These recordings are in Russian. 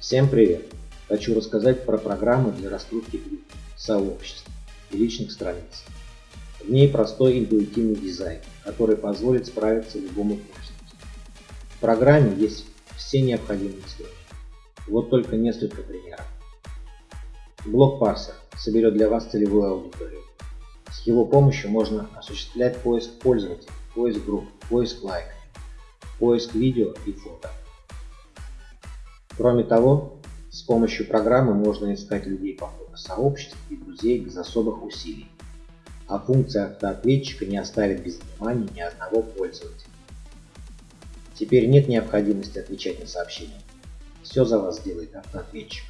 Всем привет! Хочу рассказать про программу для раскрутки групп, сообществ и личных страниц. В ней простой интуитивный дизайн, который позволит справиться любому пользователю. В программе есть все необходимые строки. Вот только несколько примеров. Блок парсер соберет для вас целевую аудиторию. С его помощью можно осуществлять поиск пользователей, поиск групп, поиск лайков, поиск видео и фото. Кроме того, с помощью программы можно искать людей по сообществ и друзей без особых усилий, а функция автоответчика не оставит без внимания ни одного пользователя. Теперь нет необходимости отвечать на сообщения. Все за вас делает автоответчик.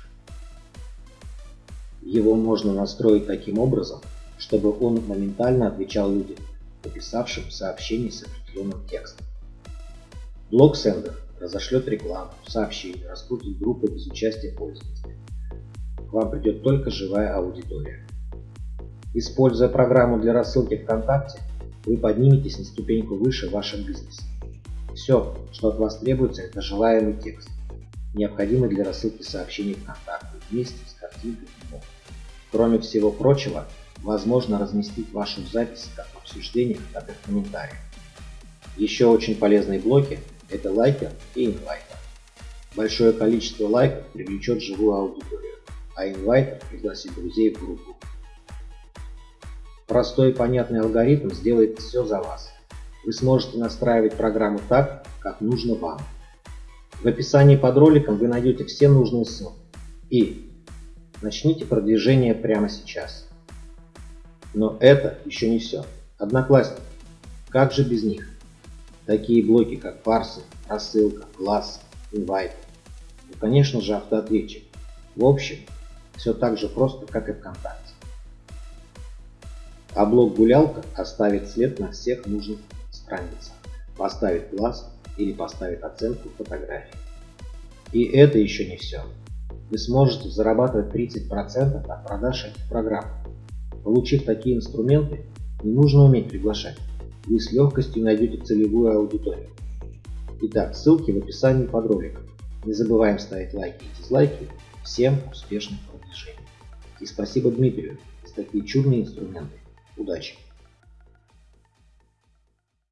Его можно настроить таким образом, чтобы он моментально отвечал людям, написавшим сообщение с определенным текстом. Блок Sender разошлет рекламу, сообщения, раскрутит группы без участия пользователя. К вам придет только живая аудитория. Используя программу для рассылки ВКонтакте, вы подниметесь на ступеньку выше в вашем бизнесе. Все, что от вас требуется, это желаемый текст, необходимый для рассылки сообщений ВКонтакте вместе с картинкой Кроме всего прочего, возможно разместить вашу запись как в обсуждениях, так и в комментариях. Еще очень полезные блоки это лайкер и инвайтер. Большое количество лайков привлечет живую аудиторию, а инвайтер пригласит друзей в группу. Простой и понятный алгоритм сделает все за вас. Вы сможете настраивать программу так, как нужно вам. В описании под роликом вы найдете все нужные ссылки. И начните продвижение прямо сейчас. Но это еще не все. Одноклассники. Как же без них? Такие блоки, как парсы, рассылка, класс, инвайт. И, конечно же, автоответчик. В общем, все так же просто, как и ВКонтакте. А блок гулялка оставит след на всех нужных страницах, поставит глаз или поставит оценку фотографии. И это еще не все. Вы сможете зарабатывать 30% от продаж этих программ. Получив такие инструменты, не нужно уметь приглашать вы с легкостью найдете целевую аудиторию. Итак, ссылки в описании под роликом. Не забываем ставить лайки и дизлайки. Всем успешных продвижений. И спасибо Дмитрию за такие чудные инструменты. Удачи!